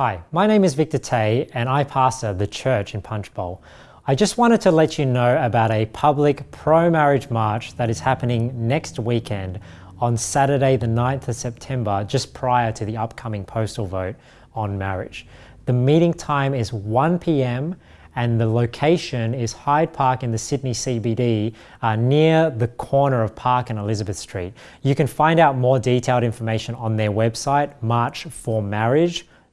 Hi, my name is Victor Tay and I pastor the church in Punchbowl. I just wanted to let you know about a public pro marriage march that is happening next weekend on Saturday, the 9th of September, just prior to the upcoming postal vote on marriage. The meeting time is 1 pm and the location is Hyde Park in the Sydney CBD uh, near the corner of Park and Elizabeth Street. You can find out more detailed information on their website,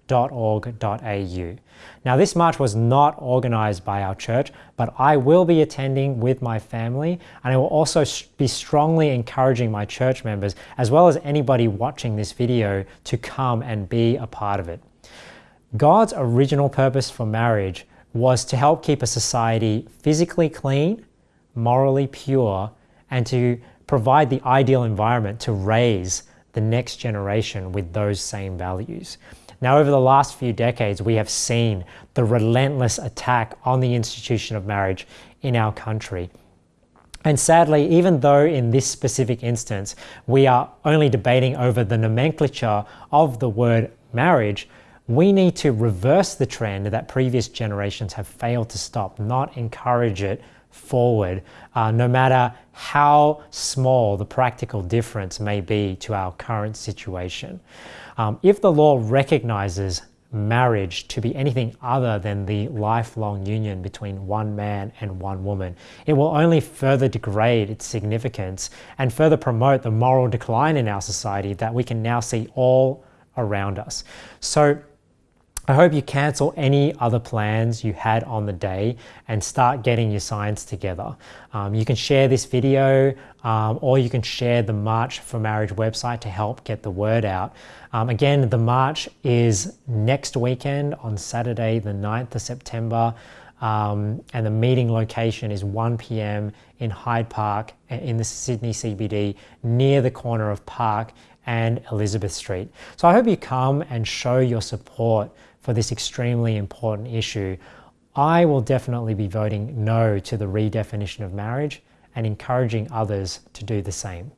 marchformarriage.org.au. Now, this march was not organized by our church, but I will be attending with my family, and I will also be strongly encouraging my church members, as well as anybody watching this video, to come and be a part of it. God's original purpose for marriage was to help keep a society physically clean, morally pure, and to provide the ideal environment to raise the next generation with those same values. Now, over the last few decades, we have seen the relentless attack on the institution of marriage in our country. And sadly, even though in this specific instance we are only debating over the nomenclature of the word marriage, we need to reverse the trend that previous generations have failed to stop, not encourage it forward, uh, no matter how small the practical difference may be to our current situation. Um, if the law recognizes marriage to be anything other than the lifelong union between one man and one woman. It will only further degrade its significance and further promote the moral decline in our society that we can now see all around us. So I hope you cancel any other plans you had on the day and start getting your signs together. Um, you can share this video um, or you can share the March for Marriage website to help get the word out. Um, again, the march is next weekend on Saturday, the 9th of September. Um, and the meeting location is 1 p.m. in Hyde Park in the Sydney CBD near the corner of Park and Elizabeth Street. So I hope you come and show your support for this extremely important issue. I will definitely be voting no to the redefinition of marriage and encouraging others to do the same.